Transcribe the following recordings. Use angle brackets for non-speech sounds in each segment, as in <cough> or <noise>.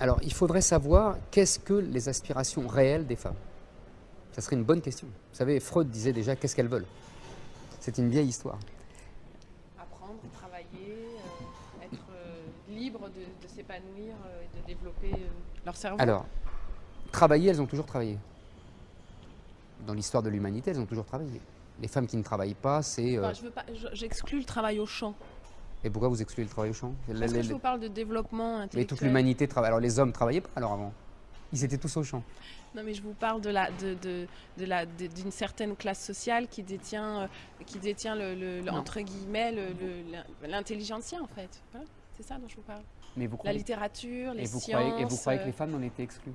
Alors, il faudrait savoir qu'est-ce que les aspirations réelles des femmes? Ça serait une bonne question. Vous savez, Freud disait déjà qu'est-ce qu'elles veulent. C'est une vieille histoire. Apprendre, travailler, euh, être euh, libre de, de s'épanouir euh, et de développer euh, leur cerveau. Alors, travailler, elles ont toujours travaillé. Dans l'histoire de l'humanité, elles ont toujours travaillé. Les femmes qui ne travaillent pas, c'est... euh, Enfin, je veux pas- je- J'exclus le travail au champ. Et pourquoi vous excluez le travail au champ Parce que je vous parle de développement Mais intellectuel. toute l'humanité travaille. Alors les hommes travaillaient pas alors avant. Ils étaient tous au champ. Non, mais je vous parle de la, de, de, de la, d'une certaine classe sociale qui détient, euh, qui détient le, le- le- Non. entre guillemets, le- le- l'in- l'intelligentsia en fait. Voilà, C'est ça dont je vous parle. Mais vous La littérature, les et vous sciences. croyez, et vous croyez que euh, les femmes en étaient exclues?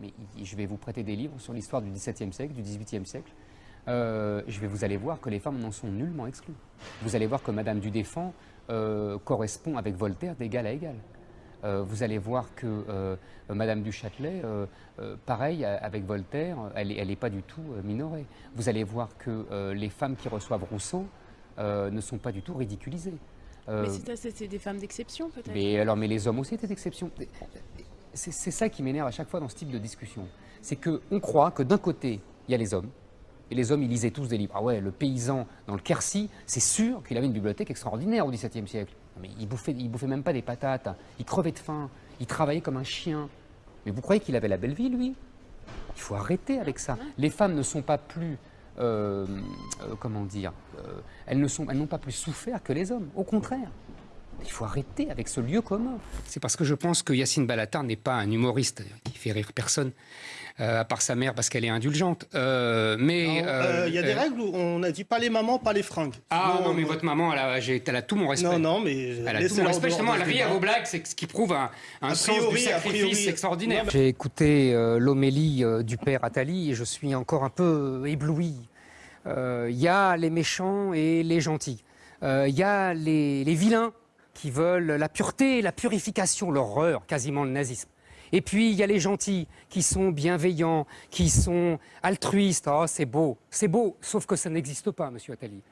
Mais je vais vous prêter des livres sur l'histoire du XVIIe siècle, du XVIIIe siècle. Euh, je vais vous allez voir que les femmes n'en sont nullement exclues. Vous allez voir que Madame du Défend euh, correspond avec Voltaire d'égal à égal. Euh, vous allez voir que Madame du Châtelet, pareil avec Voltaire, elle n'est elle est pas du tout minorée. Vous allez voir que les femmes qui reçoivent Rousseau ne sont pas du tout ridiculisées. Mais c'est, des femmes d'exception peut-être. mais alors, mais les hommes aussi étaient d'exception. C'est ça qui m'énerve à chaque fois dans ce type de discussion. C'est qu'on croit que d'un côté, il y a les hommes, et les hommes, ils lisaient tous des livres. Ah ouais, le paysan dans le Quercy, c'est sûr qu'il avait une bibliothèque extraordinaire au XVIIe siècle. Mais il bouffait, il bouffait même pas des patates, il crevait de faim, il travaillait comme un chien. Mais vous croyez qu'il avait la belle vie, lui? Il faut arrêter avec ça. Les femmes ne sont pas plus, euh, euh, comment dire, euh, elles n'ont pas plus souffert que les hommes. Au contraire. Il faut arrêter avec ce lieu commun. C'est parce que je pense que Yacine Balatar n'est pas un humoriste qui fait rire personne, euh, à part sa mère parce qu'elle est indulgente. Euh, mais Non, euh, euh, Il y a des euh, règles où on a dit pas les mamans, pas les fringues. Ah non, mais votre maman, elle a, j'ai- elle a tout mon respect. Non, non, mais. Elle a tout mon respect, justement, elle rit à vos blagues, c'est ce qui prouve un, sens du sacrifice extraordinaire. Mais- J'ai écouté euh, l'homélie euh, du père Attali et je suis encore un peu ébloui. Euh, Il y a les méchants et les gentils. Euh, Il y a les, les vilains qui veulent la pureté, la purification, l'horreur, quasiment le nazisme. Et puis, il y a les gentils qui sont bienveillants, qui sont altruistes. Oh, c'est beau, c'est beau, sauf que ça n'existe pas, monsieur Attali.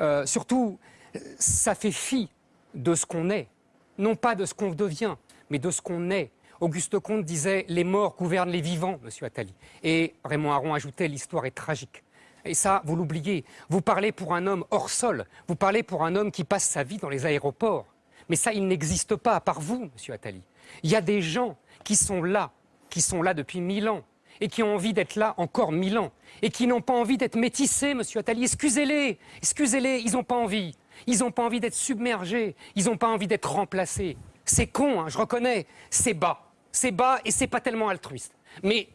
Euh, surtout, ça fait fi de ce qu'on est, non pas de ce qu'on devient, mais de ce qu'on est. Auguste Comte disait Les morts gouvernent les vivants, monsieur Attali. Et Raymond Aron ajoutait L'histoire est tragique. Et ça, vous l'oubliez. Vous parlez pour un homme hors sol, vous parlez pour un homme qui passe sa vie dans les aéroports. Mais ça, il n'existe pas, à part vous, monsieur Attali. Il y a des gens qui sont là, qui sont là depuis mille ans, et qui ont envie d'être là encore mille ans, et qui n'ont pas envie d'être métissés, monsieur Attali. Excusez-les, excusez-les, ils n'ont pas envie. Ils n'ont pas envie d'être submergés, ils n'ont pas envie d'être remplacés. C'est con, hein, je reconnais, c'est bas. C'est bas et c'est pas tellement altruiste. Mais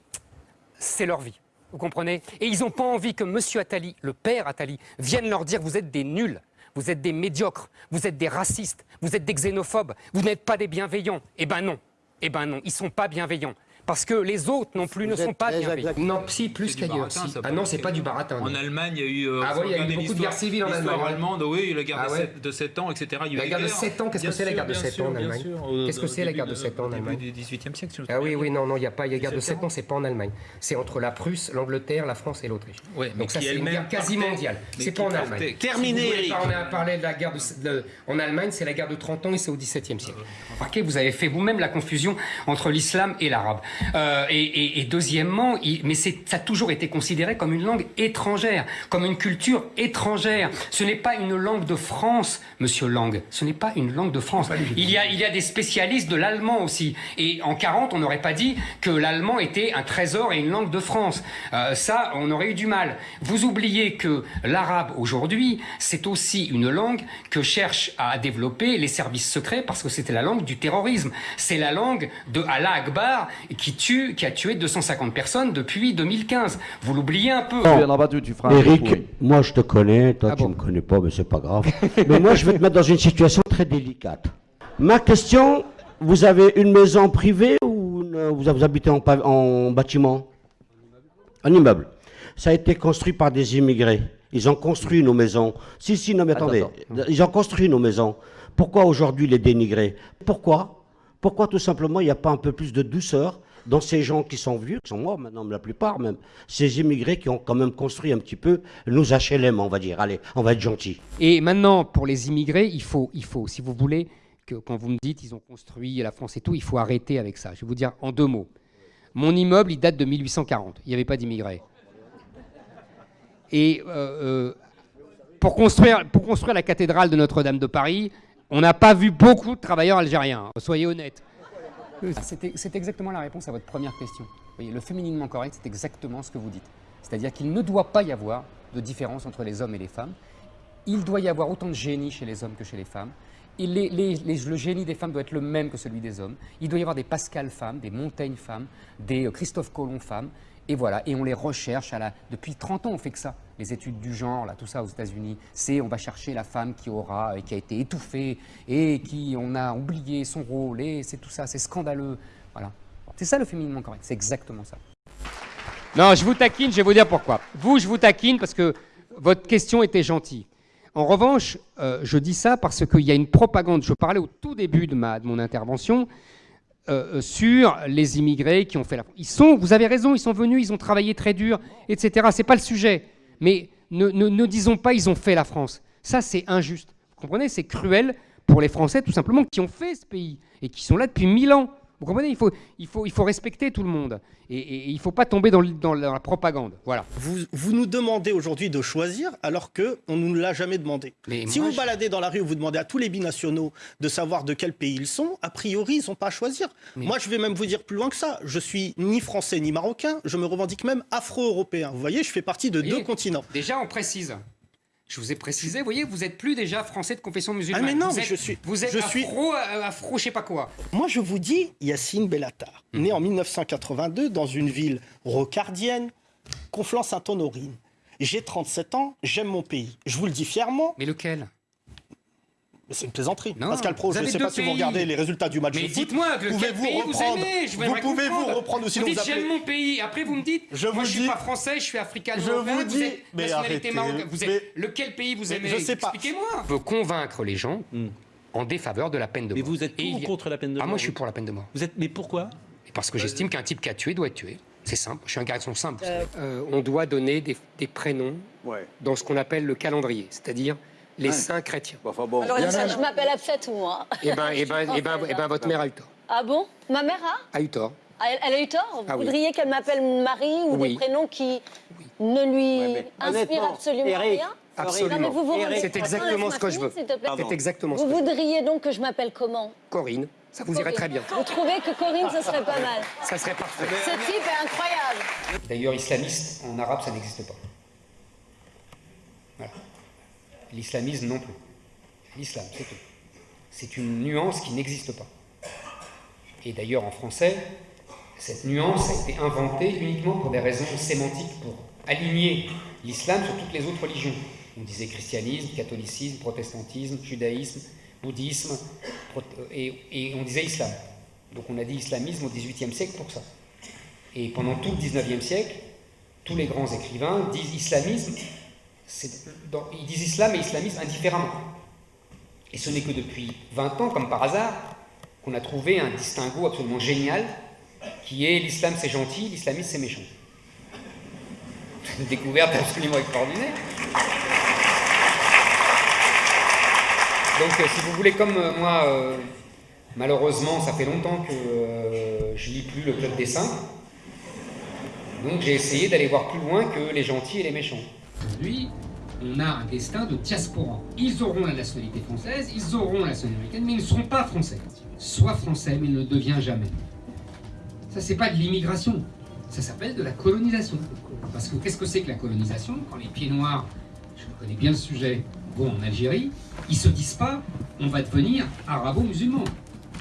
c'est leur vie. Vous comprenez? Et ils n'ont pas envie que Monsieur Attali, le père Attali, vienne leur dire vous êtes des nuls, vous êtes des médiocres, vous êtes des racistes, vous êtes des xénophobes, vous n'êtes pas des bienveillants. Eh ben non. Eh ben non, ils sont pas bienveillants. Parce que les autres non plus ne sont pas. Non, si, plus qu'ailleurs. Ah non, c'est pas du baratin. En. Allemagne, il y a eu. euh, Ah il y a eu beaucoup de guerres civiles en Allemagne. allemande, oui, la guerre Ah de ouais. sept- de 7 ans, etc. Il y a La guerre de guerre. 7 ans, qu'est-ce que Bien c'est la guerre de bien 7 sûr, ans en bien Allemagne Qu'est-ce que c'est la guerre de de- 7 ans en au début Allemagne du 18e siècle, si Ah oui, oui, non, non, il n'y a pas. Il y a guerre de 7 7 ans, c'est pas en Allemagne. C'est entre la Prusse, l'Angleterre, la France et l'Autriche. Donc ça, c'est une guerre quasi mondiale. C'est pas en Allemagne. Terminé, On a parlé de la guerre en Allemagne, c'est la guerre de 30 ans et c'est au XVIIe siècle. Remarquez, vous avez fait vous-même la confusion entre l'islam et l'arabe. Euh, et, et- et deuxièmement, il- mais ça a toujours été considéré comme une langue étrangère, comme une culture étrangère. Ce n'est pas une langue de France, monsieur Lang. Ce n'est pas une langue de France. Il y a, il y a des spécialistes de l'allemand aussi. Et en 40, on n'aurait pas dit que l'allemand était un trésor et une langue de France. Euh, ça, on aurait eu du mal. Vous oubliez que l'arabe aujourd'hui, c'est aussi une langue que cherchent à développer les services secrets parce que c'était la langue du terrorisme. C'est la langue de Allah Akbar qui tue, qui a tué 250 personnes depuis 2015. Vous l'oubliez un peu. Eric, moi je te connais, toi Ah tu bon me connais pas, mais c'est pas grave. <laughs> mais moi je vais te mettre dans une situation très délicate. Ma question, vous avez une maison privée ou une- vous, vous habitez en, bâtiment? Un immeuble. Ça a été construit par des immigrés. Ils ont construit nos maisons. Si, si, non mais Attends, attendez. attends. Ils ont construit nos maisons. Pourquoi aujourd'hui les dénigrer? Pourquoi? Pourquoi tout simplement il n'y a pas un peu plus de douceur? Dans ces gens qui sont vieux, qui sont morts maintenant, la plupart même, ces immigrés qui ont quand même construit un petit peu nos HLM, on va dire. Allez, on va être gentil. Et maintenant, pour les immigrés, il faut, il faut, si vous voulez, que quand vous me dites ils ont construit la France et tout, il faut arrêter avec ça. Je vais vous dire en deux mots. Mon immeuble, il date de 1840. Il n'y avait pas d'immigrés. Et euh, euh, pour, construire, pour construire la cathédrale de Notre-Dame de Paris, on n'a pas vu beaucoup de travailleurs algériens. hein. Soyez honnêtes. C'était c'est exactement la réponse à votre première question. Le fémininement correct, c'est exactement ce que vous dites. C'est-à-dire qu'il ne doit pas y avoir de différence entre les hommes et les femmes. Il doit y avoir autant de génie chez les hommes que chez les femmes. Les- le génie des femmes doit être le même que celui des hommes. Il doit y avoir des Pascal femmes, des Montaigne femmes, des euh, Christophe Colomb femmes. Et voilà, et on les recherche. Depuis 30 ans, on fait que ça. Les études du genre, tout ça aux États-Unis, c'est on va chercher la femme qui aura, et qui a été étouffée, et qui on a oublié son rôle, et c'est tout ça, c'est scandaleux. Voilà. C'est ça le féminisme correct, c'est exactement ça. Non, je vous taquine, je vais vous dire pourquoi. Vous, je vous taquine parce que votre question était gentille. En revanche, euh, je dis ça parce qu'il y a une propagande. Je parlais au tout début de, mon intervention euh, euh, sur les immigrés qui ont fait la Ils sont, vous avez raison, ils sont venus, ils ont travaillé très dur, etc. C'est pas le sujet. Mais ne disons pas ils ont fait la France. Ça, c'est injuste. Vous comprenez C'est cruel pour les Français, tout simplement, qui ont fait ce pays et qui sont là depuis mille ans. Vous comprenez il faut, il, faut, il faut respecter tout le monde. Et, et- et il ne faut pas tomber dans, le- dans la propagande. Voilà. Vous, vous nous demandez aujourd'hui de choisir alors qu'on ne nous l'a jamais demandé. Mais si vous je- baladez dans la rue vous demandez à tous les binationaux de savoir de quel pays ils sont, a priori, ils n'ont pas à choisir. Mais- Moi, je vais même vous dire plus loin que ça. Je suis ni français ni marocain. Je me revendique même afro-européen. Vous voyez, je fais partie de deux continents. Déjà, on précise. Je vous ai précisé, vous voyez, vous n'êtes plus déjà français de confession musulmane. Ah, mais non, vous mais êtes, je suis- Vous êtes je suis- afro, euh, afro, je sais pas quoi. Moi, je vous dis Yacine Bellatar, Mhm. né en 1982 dans une ville rocardienne, Conflans-Sainte-Honorine. J'ai 37 ans, j'aime mon pays. Je vous le dis fièrement, Mais lequel? Mais c'est une plaisanterie. Non, Pascal Pro, vous je ne sais pas si vous regardez les résultats du match Mais de foot. dites-moi, que Pouvez-vous reprendre vous aimez? Je Vous pouvez-vous comprendre. reprendre sinon vous vous dites j'aime mon pays. Après vous me dites, Je moi vous je suis dis- pas français, je suis africain. Je vous dis- êtes mais nationalité arrêtez, marocaine. Vous êtes mais- lequel pays vous mais aimez je sais pas. Expliquez-moi. Veut convaincre les gens en défaveur de la peine de Mais mort. vous êtes pour ou contre la peine de Ah mort moi je suis pour la peine de mort. Vous êtes, mais pourquoi? Parce que j'estime qu'un type qui a tué doit être tué. C'est simple. Je suis un garçon simple. Euh. Euh, on doit donner des, des prénoms dans ce qu'on appelle le calendrier, c'est-à-dire les saints chrétiens. Alors, je m'appelle Absette, moi. Eh ben, eh ben, <laughs> eh ben, eh ben, votre mère a eu tort. Ah bon? Ma mère a? A eu tort. Ah, elle, elle a eu tort? Vous Ah oui. voudriez qu'elle m'appelle Marie ou Oui. des prénoms qui ne lui mais inspirent absolument Eric, rien? Absolument. Vous vous C'est exactement ce que je veux. C'est exactement ce Vous que je veux. voudriez donc que je m'appelle comment? Corinne, ça vous irait très bien. Vous trouvez que Corinne, ce serait pas mal Ça serait parfait. Ce type est incroyable. D'ailleurs, islamiste, en arabe, ça n'existe pas. Voilà. L'islamisme non plus. L'islam, c'est tout. C'est une nuance qui n'existe pas. Et d'ailleurs, en français, cette nuance a été inventée uniquement pour des raisons sémantiques, pour aligner l'islam sur toutes les autres religions. On disait christianisme, catholicisme, protestantisme, judaïsme, bouddhisme, et, on disait islam. Donc on a dit islamisme au XVIIIe siècle pour ça. Et pendant tout le 19e siècle, tous les grands écrivains disent islamisme, ils disent islam et islamisme indifféremment. Et ce n'est que depuis 20 ans, comme par hasard, qu'on a trouvé un distinguo absolument génial, qui est l'islam c'est gentil, l'islamisme c'est méchant. <laughs> Une découverte absolument extraordinaire. Donc euh, si vous voulez, comme euh, moi, euh, malheureusement, ça fait longtemps que je lis plus le Club des Saints, donc j'ai essayé d'aller voir plus loin que les gentils et les méchants. Aujourd'hui, on a un destin de diaspora. Ils auront la nationalité française, ils auront la nationalité américaine, mais ils ne seront pas français. Soit français, mais il ne devient jamais. Ça, c'est pas de l'immigration. Ça s'appelle de la colonisation. Parce que qu'est-ce que c'est que la colonisation? Quand les pieds noirs, je connais bien le sujet, vont en Algérie, ils se disent pas on va devenir arabo-musulman.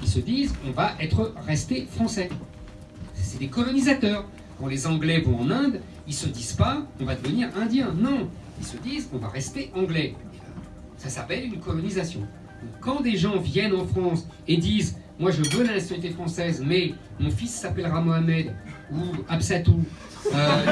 Ils se disent on va être resté français. C'est des colonisateurs. Quand les Anglais vont en Inde, ils se disent pas on va devenir indien. Non, ils se disent on va rester anglais. Ça s'appelle une colonisation. Quand des gens viennent en France et disent moi je veux la nationalité française, mais mon fils s'appellera Mohamed ou Absatou. euh,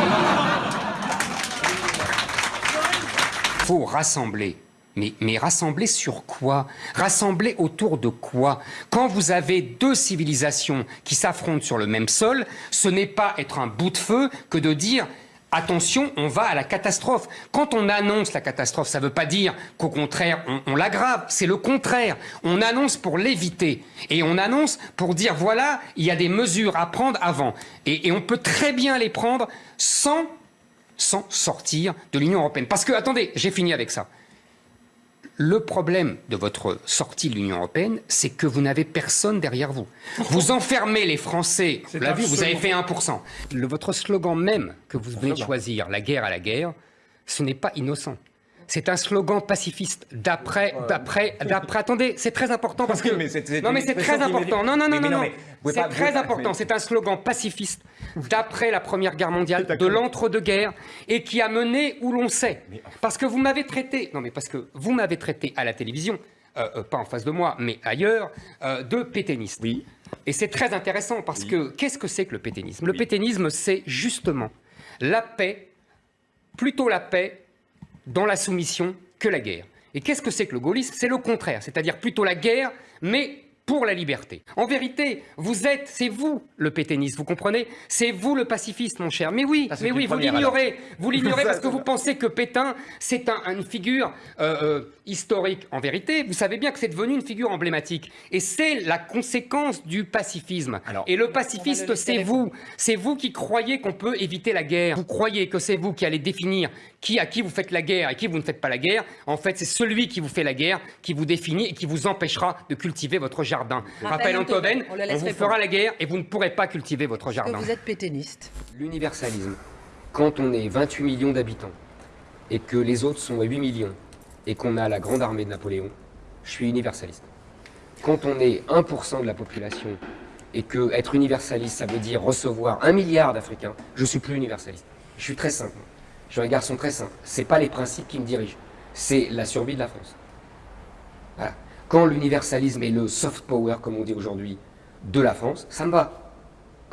faut rassembler. Mais, mais rassembler sur quoi? Rassembler autour de quoi? Quand vous avez deux civilisations qui s'affrontent sur le même sol, ce n'est pas être un bout de feu que de dire attention, on va à la catastrophe. Quand on annonce la catastrophe, ça ne veut pas dire qu'au contraire, on, l'aggrave. C'est le contraire. On annonce pour l'éviter. Et on annonce pour dire, voilà, il y a des mesures à prendre avant. Et, on peut très bien les prendre sans sortir de l'Union européenne. Parce que, attendez, j'ai fini avec ça. Le problème de votre sortie de l'Union européenne, c'est que vous n'avez personne derrière vous. Vous enfermez les Français. Vous l'avez vu, vous avez fait 1%. Le, votre slogan même que vous venez de choisir, la guerre à la guerre, ce n'est pas innocent. C'est un slogan pacifiste d'après, d'après, d'après. Attendez, c'est très important parce Oui, <laughs> non, mais c'est très important. Non, non, non, Mais- non, non, C'est vous très important. mais- C'est un slogan pacifiste d'après la Première Guerre mondiale, de l'entre-deux-guerres, et qui a mené où l'on sait. Parce que vous m'avez traité, non mais parce que vous m'avez traité à la télévision, euh, euh, pas en face de moi, mais ailleurs, euh, de pétainiste. Oui. Et c'est très intéressant parce que qu'est-ce que c'est que le pétainisme? Le pétainisme, c'est justement la paix, plutôt la paix dans la soumission que la guerre. Et qu'est-ce que c'est que le gaullisme? C'est le contraire, c'est-à-dire plutôt la guerre, mais pour la liberté. En vérité, vous êtes, c'est vous le pétainiste, vous comprenez? C'est vous le pacifiste, mon cher. Mais oui, mais oui, vous l'ignorez, vous l'ignorez <laughs> parce que vous la- pensez que Pétain, c'est un- une figure euh, euh, historique. En vérité, vous savez bien que c'est devenu une figure emblématique. Et c'est la conséquence du pacifisme. Alors- Et le pacifiste, c'est vous. C'est vous qui croyez qu'on peut éviter la guerre. Vous croyez que c'est vous qui allez définir qui à qui vous faites la guerre et qui vous ne faites pas la guerre. En fait, c'est celui qui vous fait la guerre qui vous définit et qui vous empêchera de cultiver votre jardin. Raphaël Antoven, on on vous répondre. fera la guerre et vous ne pourrez pas cultiver votre Que jardin. vous êtes pétainiste? L'universalisme, quand on est 28 millions d'habitants et que les autres sont à 8 millions et qu'on a la grande armée de Napoléon, je suis universaliste. Quand on est 1% de la population et que être universaliste, ça veut dire recevoir un milliard d'Africains, je suis plus universaliste. Je suis très simple. Je suis un garçon très simple. C'est pas les principes qui me dirigent, c'est la survie de la France. Voilà. Quand l'universalisme est le soft power, comme on dit aujourd'hui, de la France, ça me va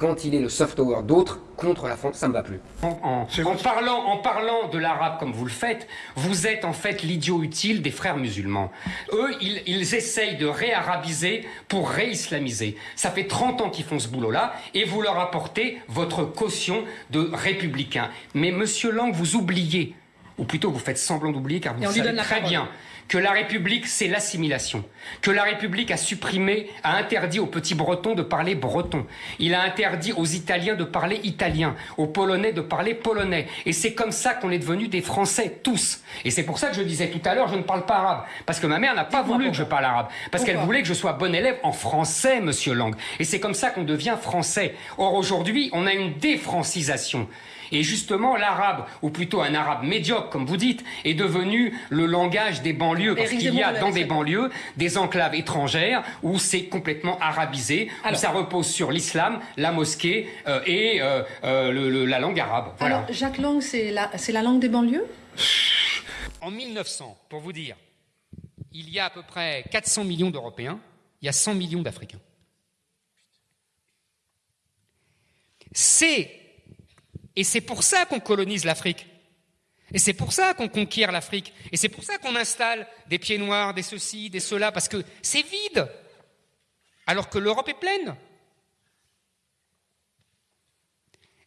quand il est le soft power d'autres contre la France, ça me va plus. En, parlant, en parlant de l'arabe comme vous le faites, vous êtes en fait l'idiot utile des frères musulmans. Eux, ils, ils essayent de réarabiser pour réislamiser. Ça fait 30 ans qu'ils font ce boulot-là et vous leur apportez votre caution de républicain. Mais monsieur Lang, vous oubliez, ou plutôt vous faites semblant d'oublier car vous savez très parole. bien que la République, c'est l'assimilation, que la République a supprimé, a interdit aux petits Bretons de parler breton, il a interdit aux Italiens de parler italien, aux Polonais de parler polonais, et c'est comme ça qu'on est devenus des Français, tous. Et c'est pour ça que je disais tout à l'heure, je ne parle pas arabe, parce que ma mère n'a pas voulu que je parle arabe, parce qu'elle voulait que je sois bon élève en français, monsieur Lang, et c'est comme ça qu'on devient français. Or aujourd'hui, on a une défrancisation. Et justement, l'arabe, ou plutôt un arabe médiocre, comme vous dites, est devenu le langage des banlieues, parce qu'il y a dans des banlieues des enclaves étrangères où c'est complètement arabisé, où ça repose sur l'islam, la mosquée euh, et euh, euh, le- le- la langue arabe. Voilà. Alors, Jacques Lang, c'est la, c'est la langue des banlieues? En 1900, pour vous dire, il y a à peu près 400 millions d'Européens, il y a 100 millions d'Africains. C'est, et c'est pour ça qu'on colonise l'Afrique. Et c'est pour ça qu'on conquiert l'Afrique. Et c'est pour ça qu'on installe des pieds noirs, des ceci, des cela, parce que c'est vide. Alors que l'Europe est pleine.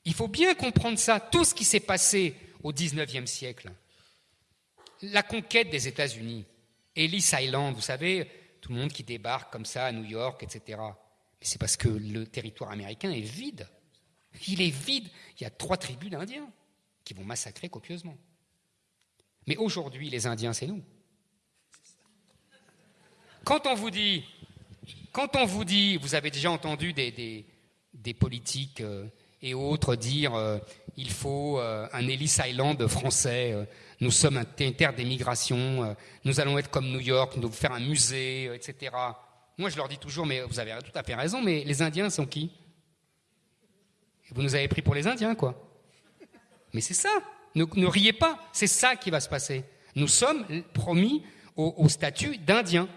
Il faut bien comprendre ça. Tout ce qui s'est passé au XIXe siècle, la conquête des États-Unis, Ellis Island, vous savez, tout le monde qui débarque comme ça à New York, etc. Mais c'est parce que le territoire américain est vide. Il est vide. Il y a trois tribus d'Indiens qui vont massacrer copieusement. Mais aujourd'hui, les Indiens, c'est nous. Quand on vous dit, quand on vous dit, vous avez déjà entendu des, politiques euh, et autres dire euh, il faut euh, un Ellis Island français, nous sommes un terre d'émigration, nous allons être comme New York, nous devons faire un musée, etc. Moi, je leur dis toujours, mais vous avez tout à fait raison, mais les Indiens sont qui? Vous nous avez pris pour les Indiens, quoi. Mais c'est ça. Ne, ne riez pas. C'est ça qui va se passer. Nous sommes promis au, au statut d'Indiens.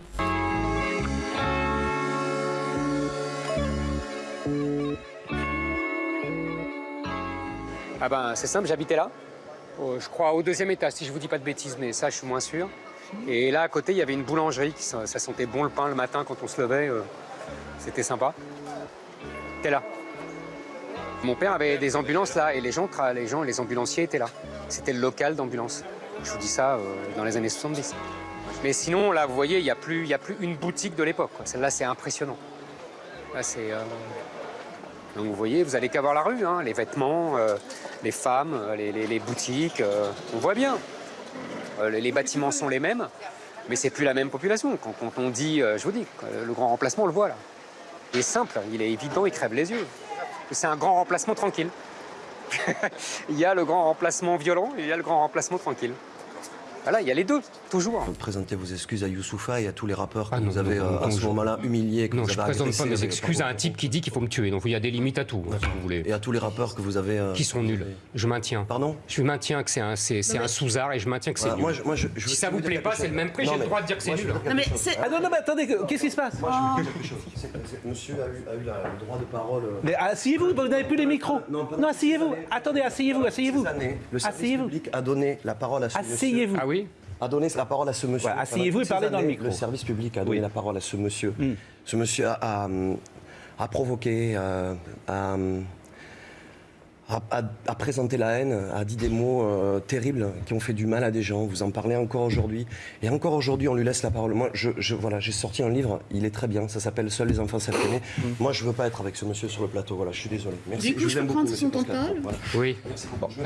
Ah ben, c'est simple, j'habitais là. Euh, je crois au deuxième étage, si je vous dis pas de bêtises, mais ça, je suis moins sûr. Et là, à côté, il y avait une boulangerie. Qui, ça, ça sentait bon le pain le matin quand on se levait. euh, C'était sympa. T'es là. Mon père avait des ambulances là et les gens, les gens, les ambulanciers étaient là. C'était le local d'ambulance. Je vous dis ça euh, dans les années 70. Mais sinon, là, vous voyez, il n'y a, plus- a plus une boutique de l'époque. Celle-là, c'est impressionnant. Là, c'est. euh, Donc, vous voyez, vous allez qu'à voir la rue, hein, les vêtements, euh, les femmes, les, boutiques. on voit bien. Les, bâtiments sont les mêmes, mais c'est plus la même population. Quand, quand on dit, je vous dis, le grand remplacement, on le voit là. Il est simple, il est évident, il crève les yeux. C'est un grand remplacement tranquille. <laughs> il y a le grand remplacement violent et il y a le grand remplacement tranquille. Voilà, il y a les deux, toujours. Vous présentez vos excuses à Youssoufa et à tous les rappeurs que Ah non, vous avez non, euh, non, à ce je- moment-là humiliés, que Non, vous je avez présente pas mes excuses à un type qui dit qu'il faut me tuer. Donc il y a des limites à tout, hein, si vous voulez. Et à tous les rappeurs que vous avez... euh, Qui sont nuls. Je maintiens. Pardon? Je maintiens que c'est un, c'est, c'est un sous-art et je maintiens que c'est Voilà, nul. moi, je- moi, je- je veux si ça vous vous plaît pas, c'est le même prix, j'ai le droit de dire que c'est nul. Ah non, non, mais attendez, que- qu'est-ce qui se passe? Moi, je veux dire quelque chose. Monsieur a eu, le droit de parole... euh, Mais asseyez-vous, vous n'avez plus les micros. Non, asseyez-vous. Attendez, asseyez-vous, asseyez-vous. le service public a donné la parole à ce monsieur. Asseyez-vous. Ah oui? A donné la parole à ce monsieur. Voilà, asseyez-vous et parlez dans le micro. Le service public a donné Oui. la parole à ce monsieur. Hmm. Ce monsieur a, a, a provoqué, euh, a, a, a- a présenté la haine, a dit des mots euh, terribles qui ont fait du mal à des gens. Vous en parlez encore aujourd'hui. Et encore aujourd'hui, on lui laisse la parole. Moi, je, je- voilà, j'ai sorti un livre, il est très bien, ça s'appelle Seuls les enfants savent aimer. Moi, je veux pas être avec ce monsieur sur le plateau. Voilà, je suis désolé. Merci. Du coup, vous je aime peux beaucoup, prendre monsieur Pascal. Voilà. Oui.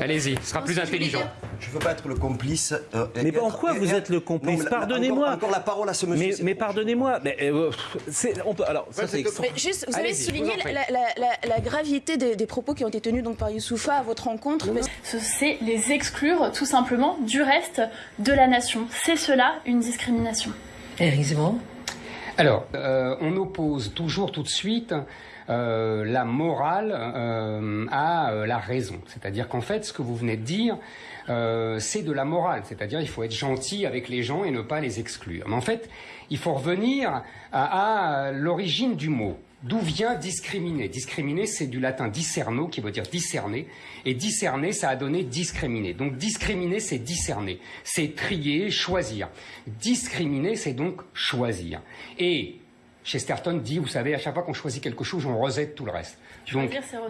Allez-y, ce sera plus intelligent. Je veux pas être le complice. euh, et Mais et- vous et- êtes le complice Pardonnez-moi. Encore, encore la parole à ce monsieur. Mais, pardonnez-moi. Mais, euh, c'est- on peut, alors, ça, c'est extra- Mais juste, vous avez souligné je vous en la, la- la- la gravité des, des propos qui ont été tenus donc par Youssoufa à votre rencontre. Mais C'est les exclure tout simplement du reste de la nation. C'est cela une discrimination. Éric Zemmour Alors, euh, on oppose toujours tout de suite euh, la morale euh, à euh, la raison. C'est-à-dire qu'en fait, ce que vous venez de dire, euh, c'est de la morale. C'est-à-dire il faut être gentil avec les gens et ne pas les exclure. Mais en fait, il faut revenir à, à l'origine du mot. D'où vient discriminer? Discriminer, c'est du latin discerno, qui veut dire discerner. Et discerner, ça a donné discriminer. Donc discriminer, c'est discerner. C'est trier, choisir. Discriminer, c'est donc choisir. Et Chesterton dit, vous savez, à chaque fois qu'on choisit quelque chose, on rejette tout le reste.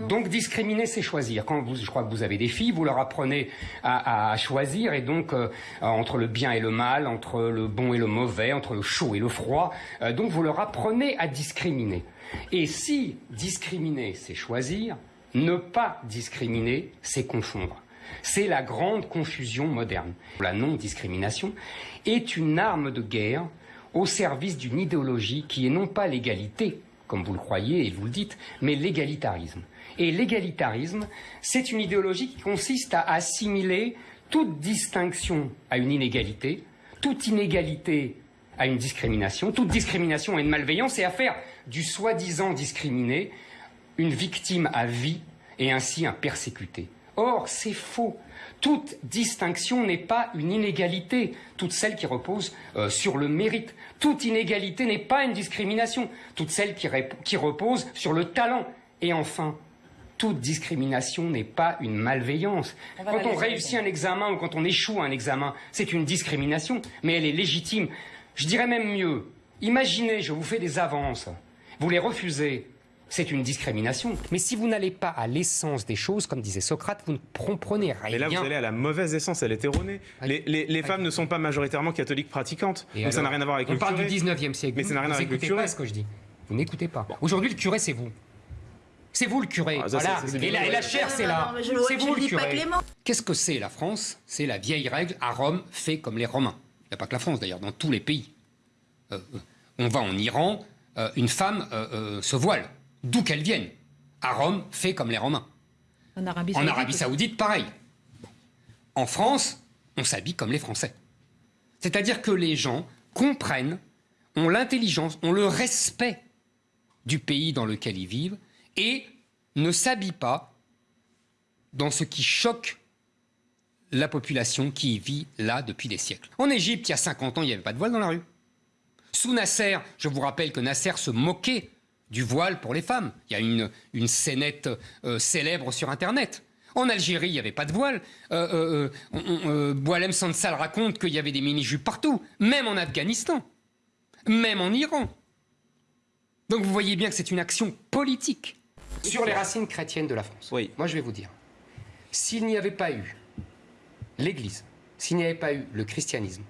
Donc, discriminer, c'est choisir. Quand vous, je crois que vous avez des filles, vous leur apprenez à, à choisir, et donc euh, entre le bien et le mal, entre le bon et le mauvais, entre le chaud et le froid. euh, donc vous leur apprenez à discriminer. Et si discriminer, c'est choisir, ne pas discriminer, c'est confondre. C'est la grande confusion moderne. La non-discrimination est une arme de guerre au service d'une idéologie qui est non pas l'égalité, comme vous le croyez et vous le dites, mais l'égalitarisme. Et l'égalitarisme, c'est une idéologie qui consiste à assimiler toute distinction à une inégalité, toute inégalité à une discrimination, toute discrimination à une malveillance et à faire du soi-disant discriminé une victime à vie et ainsi un persécuté. Or, c'est faux. Toute distinction n'est pas une inégalité, toute celle qui repose euh, sur le mérite. Toute inégalité n'est pas une discrimination, toute celle qui, repose sur le talent. Et enfin, toute discrimination n'est pas une malveillance. On Quand on réussit un examen ou quand on échoue à un examen, c'est une discrimination, mais elle est légitime. Je dirais même mieux. Imaginez, je vous fais des avances. Vous les refusez. C'est une discrimination. Mais si vous n'allez pas à l'essence des choses, comme disait Socrate, vous ne comprenez rien. Mais là, vous allez à la mauvaise essence, elle est erronée. Les, les- les femmes ne sont pas majoritairement catholiques pratiquantes. Et donc ça n'a rien à voir avec On le parle curé. du 19e siècle. Mais ça n'a rien à voir vous avec le n'écoutez curé. pas ce que je dis. Vous n'écoutez pas. Aujourd'hui, le curé, c'est vous. C'est vous le curé. Ah, ça, voilà. et, la, et ouais. la chair, c'est là. C'est vous le curé. Clément. Qu'est-ce que c'est la France? C'est la vieille règle à Rome, fait comme les Romains. Il n'y a pas que la France d'ailleurs, dans tous les pays. Euh, euh, on va en Iran, euh, une femme euh, euh, se voile, d'où qu'elle vienne. À Rome, fait comme les Romains. En Arabie En Saoudite. Arabie Saoudite, pareil. En France, on s'habille comme les Français. C'est-à-dire que les gens comprennent, ont l'intelligence, ont le respect du pays dans lequel ils vivent et ne s'habillent pas dans ce qui choque la population qui vit là depuis des siècles. En Égypte, il y a 50 ans, il n'y avait pas de voile dans la rue. Sous Nasser, je vous rappelle que Nasser se moquait du voile pour les femmes. Il y a une, une scénette euh, célèbre sur Internet. En Algérie, il n'y avait pas de voile. Euh, euh, euh, Boualem Sansal raconte qu'il y avait des mini-jupes partout, même en Afghanistan, même en Iran. Donc vous voyez bien que c'est une action politique. Sur les racines chrétiennes de la France. Oui. Moi, je vais vous dire. S'il n'y avait pas eu l'Église, s'il n'y avait pas eu le christianisme,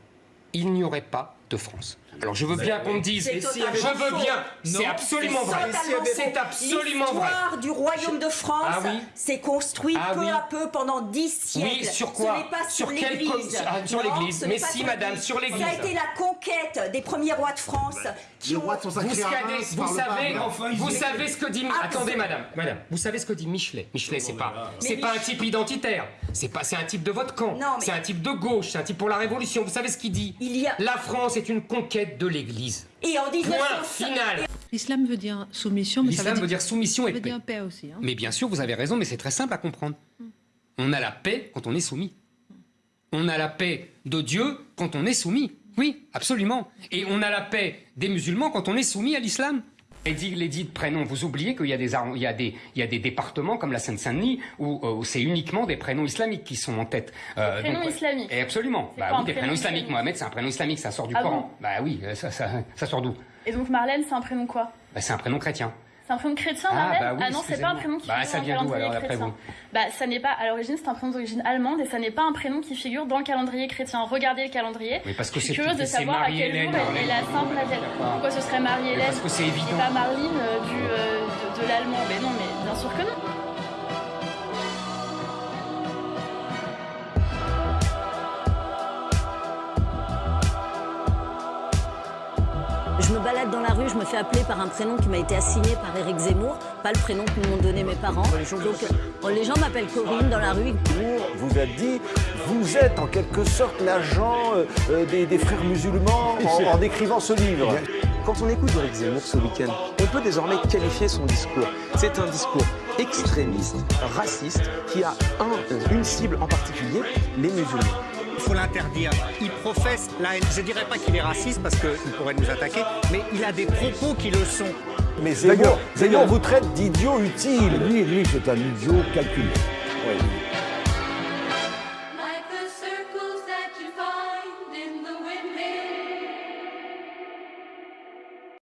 il n'y aurait pas de France. Alors je veux bien qu'on me dise, je veux bien, c'est absolument vrai. C'est absolument vrai. L'histoire du royaume de France Ah oui s'est construite Ah peu à peu pendant dix siècles. Oui, sur quoi Ce n'est pas sur, l'Église. ah, sur l'Église. ce n'est Mais pas si, madame, sur l'Église. Ça a été la conquête des premiers rois de France qui ont... Vous, savez, vous savez, vous savez ce que dit. Ah, Attendez, madame, madame. Vous savez ce que dit Michelet. Michelet, c'est pas, c'est pas un type identitaire. C'est pas, c'est un type de votre camp. C'est un type de gauche. C'est un type pour la Révolution. Vous savez ce qu'il dit Il y a- La France est une conquête de l'Église. Et en 1905 Point final. L'islam veut dire soumission, mais ça L'islam veut dire soumission ça et veut paix. dire paix aussi. hein. Mais bien sûr, vous avez raison, mais c'est très simple à comprendre. On a la paix quand on est soumis. On a la paix de Dieu quand on est soumis. Oui, absolument. Et on a la paix des musulmans quand on est soumis à l'islam. Et dit, les dits de prénoms, vous oubliez qu'il y a des, arron- il y des, y a des départements comme la Seine-Saint-Denis où, euh, où c'est uniquement des prénoms islamiques qui sont en tête. Euh, prénoms islamiques. Et absolument. Bah oui, des prénom prénoms islamiques. islamique. Mohamed, c'est un prénom islamique, ça sort du Ah Coran. bon bah oui, euh, ça, ça, ça sort d'où? Et donc Marlène, c'est un prénom quoi? Bah, C'est un prénom chrétien. C'est un prénom chrétien, Ah, bah oui, non, c'est pas un prénom qui Bah, figure ça dans le calendrier alors, chrétien. vous Bah, ça n'est pas, à l'origine, c'est un prénom d'origine allemande et ça n'est pas un prénom qui figure dans le calendrier chrétien. Regardez le calendrier. Oui, parce que Je suis curieuse de savoir à quel jour est, la Sainte Madeleine. Pourquoi ce serait Marie-Hélène parce que c'est évident. Et pas Marline euh, du, euh, de, de l'allemand? Mais non, mais bien sûr que non. Dans la rue, je me fais appeler par un prénom qui m'a été assigné par Éric Zemmour, pas le prénom que m'ont donné mes parents. Donc euh, les gens m'appellent Corinne dans la rue. vous a dit vous êtes en quelque sorte l'agent euh, euh, des, des frères musulmans en, en écrivant ce livre. Quand on écoute Éric Zemmour ce week-end, on peut désormais qualifier son discours. C'est un discours extrémiste, raciste, qui a un- une cible en particulier, les musulmans. Il faut l'interdire. Il professe la haine. Je ne dirais pas qu'il est raciste parce qu'il pourrait nous attaquer, mais il a des propos qui le sont. Mais Zemmour, Zemmour vous traite d'idiot utile. Lui, lui, c'est un idiot calculé. Oui.